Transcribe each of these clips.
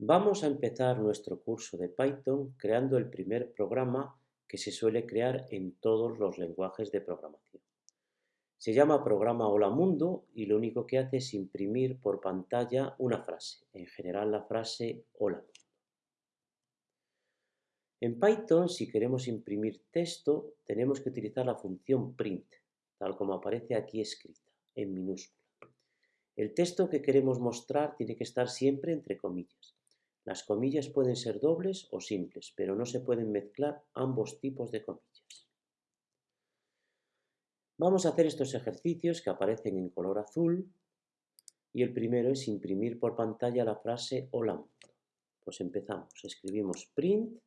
Vamos a empezar nuestro curso de Python creando el primer programa que se suele crear en todos los lenguajes de programación. Se llama programa Hola Mundo y lo único que hace es imprimir por pantalla una frase, en general la frase Hola Mundo. En Python, si queremos imprimir texto, tenemos que utilizar la función print, tal como aparece aquí escrita, en minúscula. El texto que queremos mostrar tiene que estar siempre entre comillas. Las comillas pueden ser dobles o simples, pero no se pueden mezclar ambos tipos de comillas. Vamos a hacer estos ejercicios que aparecen en color azul y el primero es imprimir por pantalla la frase Hola mundo. Pues empezamos, escribimos print,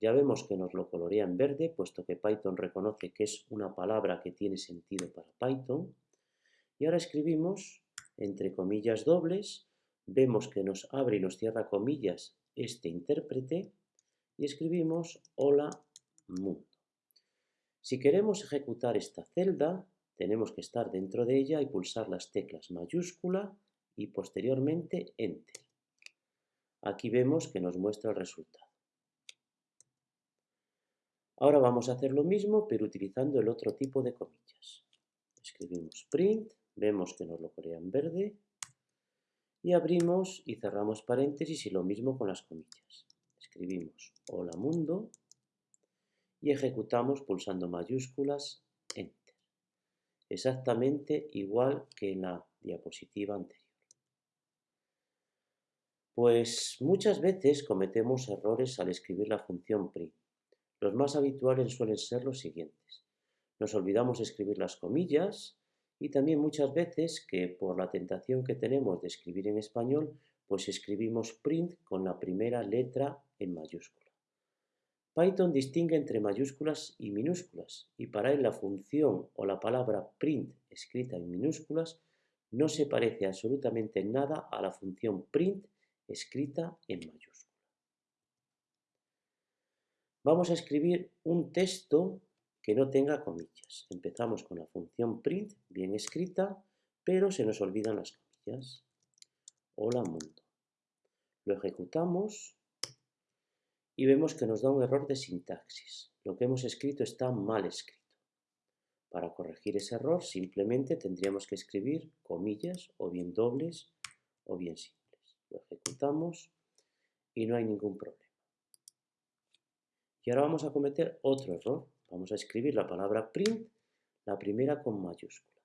ya vemos que nos lo colorea en verde, puesto que Python reconoce que es una palabra que tiene sentido para Python. Y ahora escribimos entre comillas dobles vemos que nos abre y nos cierra comillas este intérprete y escribimos hola mundo. Si queremos ejecutar esta celda, tenemos que estar dentro de ella y pulsar las teclas mayúscula y posteriormente enter. Aquí vemos que nos muestra el resultado. Ahora vamos a hacer lo mismo, pero utilizando el otro tipo de comillas. Escribimos print, vemos que nos lo crea en verde y abrimos y cerramos paréntesis y lo mismo con las comillas. Escribimos hola mundo y ejecutamos pulsando mayúsculas Enter. Exactamente igual que en la diapositiva anterior. Pues muchas veces cometemos errores al escribir la función print. Los más habituales suelen ser los siguientes. Nos olvidamos escribir las comillas, y también muchas veces que por la tentación que tenemos de escribir en español, pues escribimos print con la primera letra en mayúscula. Python distingue entre mayúsculas y minúsculas y para él la función o la palabra print escrita en minúsculas no se parece absolutamente en nada a la función print escrita en mayúscula. Vamos a escribir un texto que no tenga comillas. Empezamos con la función print, bien escrita, pero se nos olvidan las comillas. Hola mundo. Lo ejecutamos y vemos que nos da un error de sintaxis. Lo que hemos escrito está mal escrito. Para corregir ese error simplemente tendríamos que escribir comillas o bien dobles o bien simples. Lo ejecutamos y no hay ningún problema. Y ahora vamos a cometer otro error. Vamos a escribir la palabra print, la primera con mayúscula.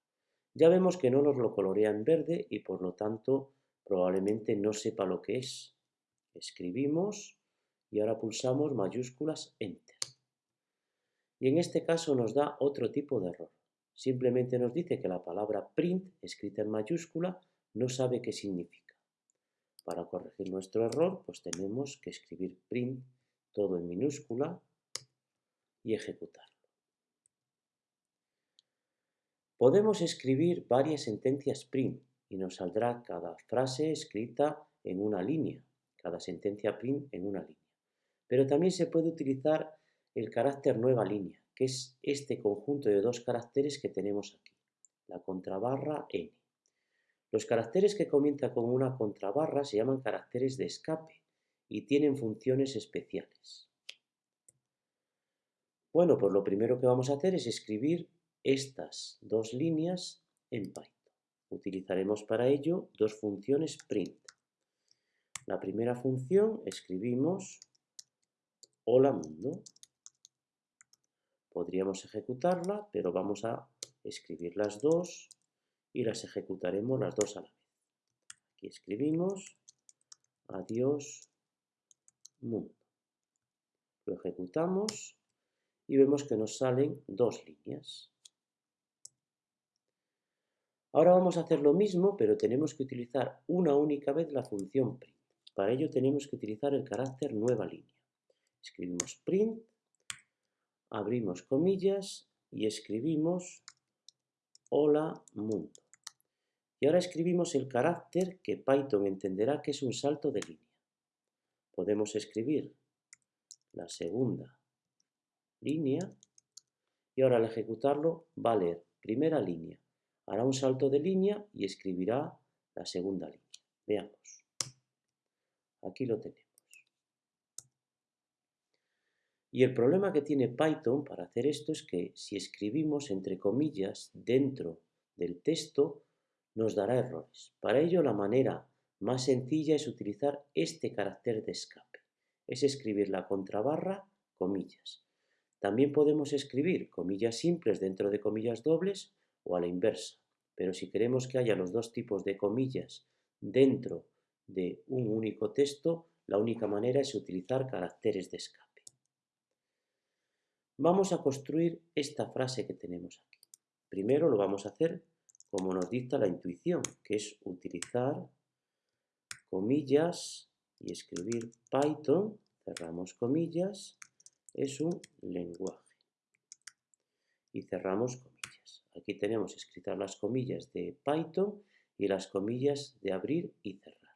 Ya vemos que no nos lo colorea en verde y por lo tanto probablemente no sepa lo que es. Escribimos y ahora pulsamos mayúsculas Enter. Y en este caso nos da otro tipo de error. Simplemente nos dice que la palabra print, escrita en mayúscula, no sabe qué significa. Para corregir nuestro error, pues tenemos que escribir print todo en minúscula y ejecutarlo. Podemos escribir varias sentencias print y nos saldrá cada frase escrita en una línea, cada sentencia print en una línea. Pero también se puede utilizar el carácter nueva línea, que es este conjunto de dos caracteres que tenemos aquí, la contrabarra n. Los caracteres que comienzan con una contrabarra se llaman caracteres de escape y tienen funciones especiales. Bueno, pues lo primero que vamos a hacer es escribir estas dos líneas en Python. Utilizaremos para ello dos funciones print. La primera función escribimos hola mundo. Podríamos ejecutarla, pero vamos a escribir las dos y las ejecutaremos las dos a la vez. Aquí escribimos adiós mundo. Lo ejecutamos y vemos que nos salen dos líneas. Ahora vamos a hacer lo mismo, pero tenemos que utilizar una única vez la función print. Para ello tenemos que utilizar el carácter nueva línea. Escribimos print, abrimos comillas y escribimos hola mundo. Y ahora escribimos el carácter que Python entenderá que es un salto de línea. Podemos escribir la segunda línea, y ahora al ejecutarlo va a leer primera línea, hará un salto de línea y escribirá la segunda línea. Veamos. Aquí lo tenemos. Y el problema que tiene Python para hacer esto es que si escribimos entre comillas dentro del texto, nos dará errores. Para ello, la manera más sencilla es utilizar este carácter de escape. Es escribir la contrabarra, comillas. También podemos escribir comillas simples dentro de comillas dobles o a la inversa. Pero si queremos que haya los dos tipos de comillas dentro de un único texto, la única manera es utilizar caracteres de escape. Vamos a construir esta frase que tenemos aquí. Primero lo vamos a hacer como nos dicta la intuición, que es utilizar comillas y escribir Python, cerramos comillas, es un lenguaje. Y cerramos comillas. Aquí tenemos escritas las comillas de Python y las comillas de abrir y cerrar.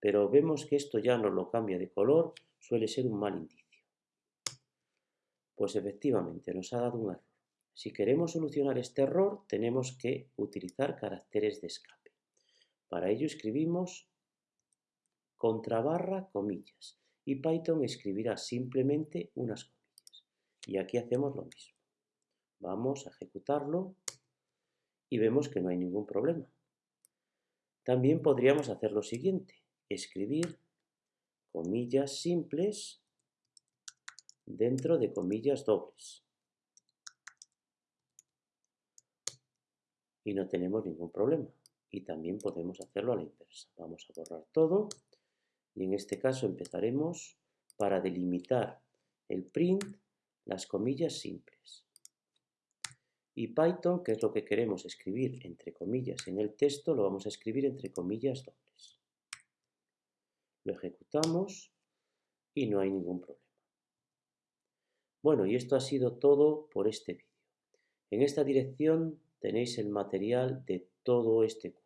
Pero vemos que esto ya nos lo cambia de color, suele ser un mal indicio. Pues efectivamente nos ha dado un error. Si queremos solucionar este error, tenemos que utilizar caracteres de escape. Para ello escribimos contrabarra comillas y Python escribirá simplemente unas comillas. Y aquí hacemos lo mismo. Vamos a ejecutarlo y vemos que no hay ningún problema. También podríamos hacer lo siguiente, escribir comillas simples dentro de comillas dobles. Y no tenemos ningún problema. Y también podemos hacerlo a la inversa. Vamos a borrar todo y en este caso empezaremos para delimitar el print las comillas simples. Y Python, que es lo que queremos escribir entre comillas en el texto, lo vamos a escribir entre comillas dobles. Lo ejecutamos y no hay ningún problema. Bueno, y esto ha sido todo por este vídeo. En esta dirección tenéis el material de todo este curso.